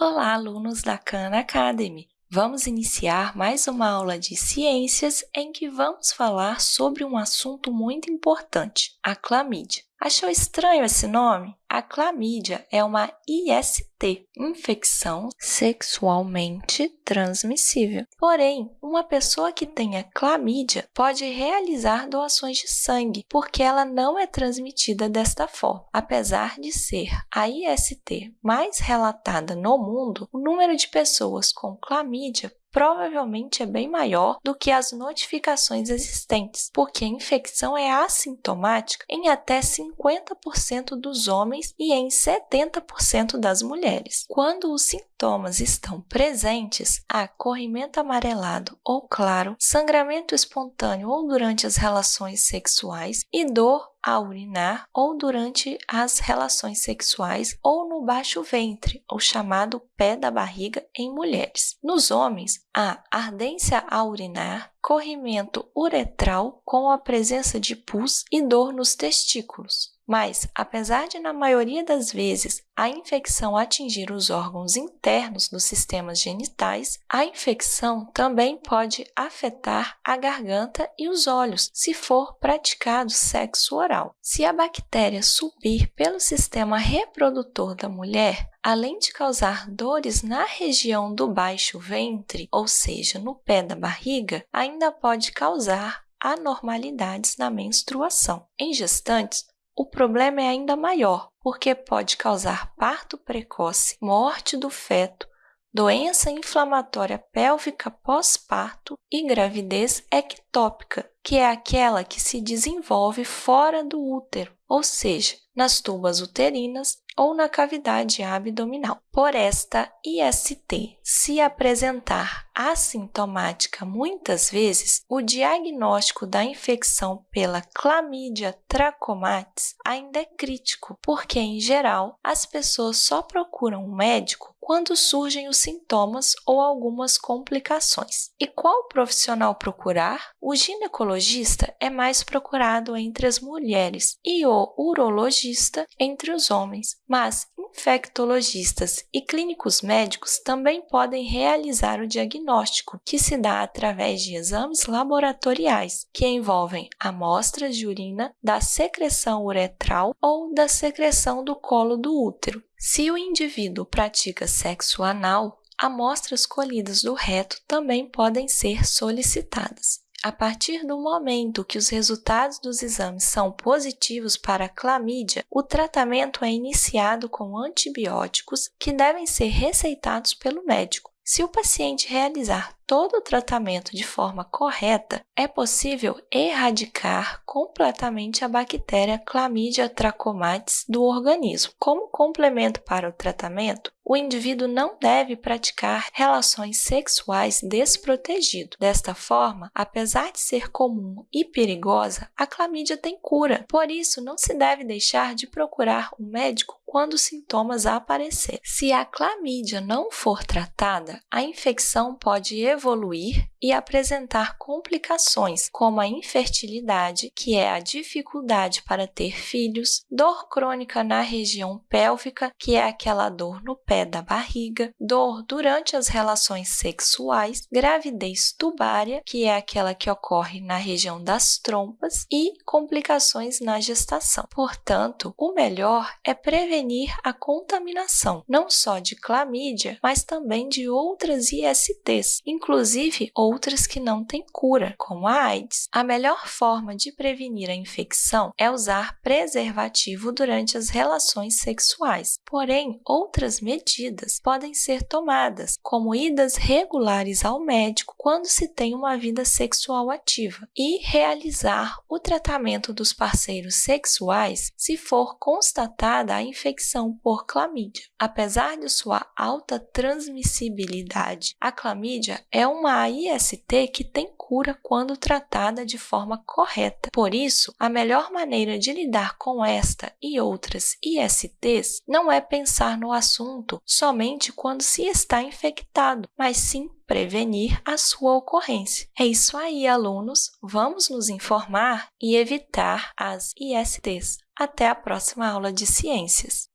Olá, alunos da Khan Academy! Vamos iniciar mais uma aula de ciências em que vamos falar sobre um assunto muito importante, a clamídia. Achou estranho esse nome? A clamídia é uma IST, infecção sexualmente transmissível. Porém, uma pessoa que tenha clamídia pode realizar doações de sangue, porque ela não é transmitida desta forma. Apesar de ser a IST mais relatada no mundo, o número de pessoas com clamídia provavelmente é bem maior do que as notificações existentes, porque a infecção é assintomática em até 50% dos homens e em 70% das mulheres. Quando os sintomas estão presentes, há corrimento amarelado ou claro, sangramento espontâneo ou durante as relações sexuais e dor a urinar ou durante as relações sexuais ou no baixo ventre, ou chamado pé da barriga em mulheres. Nos homens, há ardência a urinar, corrimento uretral com a presença de pus e dor nos testículos. Mas, apesar de, na maioria das vezes, a infecção atingir os órgãos internos dos sistemas genitais, a infecção também pode afetar a garganta e os olhos, se for praticado sexo oral. Se a bactéria subir pelo sistema reprodutor da mulher, além de causar dores na região do baixo ventre, ou seja, no pé da barriga, ainda pode causar anormalidades na menstruação. Em gestantes, o problema é ainda maior, porque pode causar parto precoce, morte do feto, doença inflamatória pélvica pós-parto e gravidez ectópica, que é aquela que se desenvolve fora do útero, ou seja, nas tubas uterinas ou na cavidade abdominal. Por esta IST se apresentar assintomática muitas vezes, o diagnóstico da infecção pela Chlamydia trachomatis ainda é crítico, porque, em geral, as pessoas só procuram um médico quando surgem os sintomas ou algumas complicações. E qual profissional procurar? O ginecologista é mais procurado entre as mulheres e o urologista entre os homens, mas infectologistas e clínicos médicos também podem realizar o diagnóstico, que se dá através de exames laboratoriais, que envolvem amostras de urina da secreção uretral ou da secreção do colo do útero. Se o indivíduo pratica sexo anal, amostras colhidas do reto também podem ser solicitadas. A partir do momento que os resultados dos exames são positivos para a clamídia, o tratamento é iniciado com antibióticos que devem ser receitados pelo médico. Se o paciente realizar todo o tratamento de forma correta, é possível erradicar completamente a bactéria Chlamydia trachomatis do organismo. Como complemento para o tratamento, o indivíduo não deve praticar relações sexuais desprotegido. Desta forma, apesar de ser comum e perigosa, a clamídia tem cura. Por isso, não se deve deixar de procurar um médico quando os sintomas aparecerem. Se a clamídia não for tratada, a infecção pode evoluir evoluir e apresentar complicações como a infertilidade, que é a dificuldade para ter filhos, dor crônica na região pélvica, que é aquela dor no pé da barriga, dor durante as relações sexuais, gravidez tubária, que é aquela que ocorre na região das trompas, e complicações na gestação. Portanto, o melhor é prevenir a contaminação, não só de clamídia, mas também de outras ISTs, inclusive outras que não têm cura, como a AIDS. A melhor forma de prevenir a infecção é usar preservativo durante as relações sexuais. Porém, outras medidas podem ser tomadas, como idas regulares ao médico quando se tem uma vida sexual ativa e realizar o tratamento dos parceiros sexuais se for constatada a infecção por clamídia. Apesar de sua alta transmissibilidade, a clamídia é uma IST IST que tem cura quando tratada de forma correta. Por isso, a melhor maneira de lidar com esta e outras ISTs não é pensar no assunto somente quando se está infectado, mas sim prevenir a sua ocorrência. É isso aí, alunos! Vamos nos informar e evitar as ISTs. Até a próxima aula de ciências!